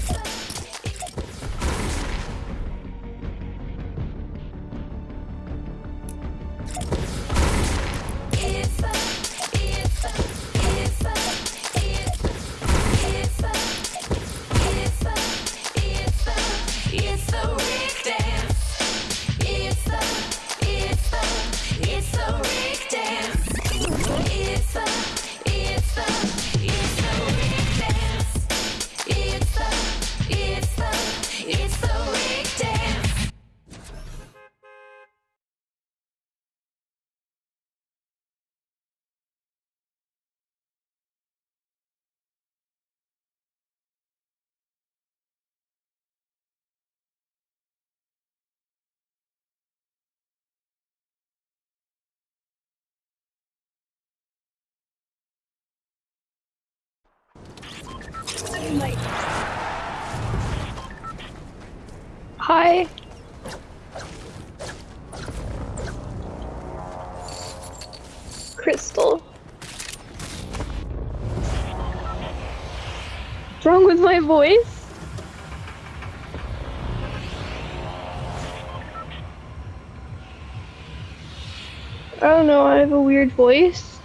Thank you. Hi. Crystal. What's wrong with my voice? I don't know, I have a weird voice.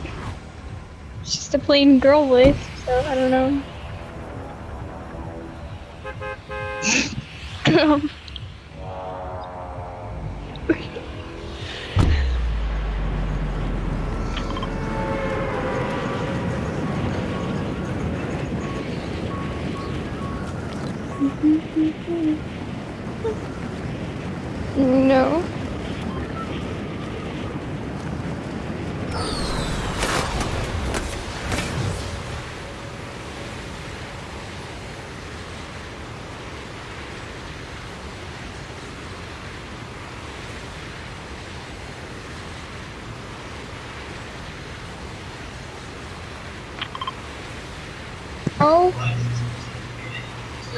it's just a plain girl voice, so I don't know. um, no. Oh.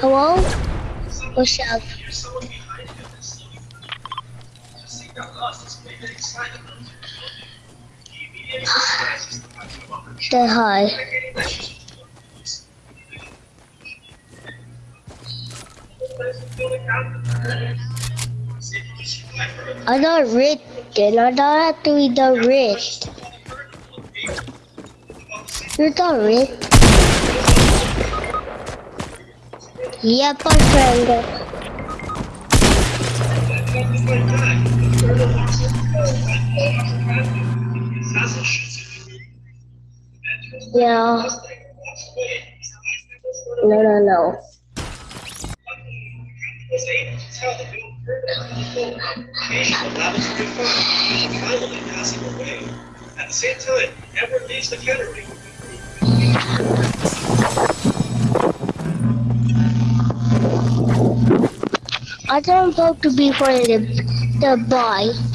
Hello? What's up? Say hi. I got written. I don't have to read the wrist. You got written. Yep, my friend. Yeah. No, no, no. At the same time, Edward leaves the cannery. I don't vote to be for the the boy.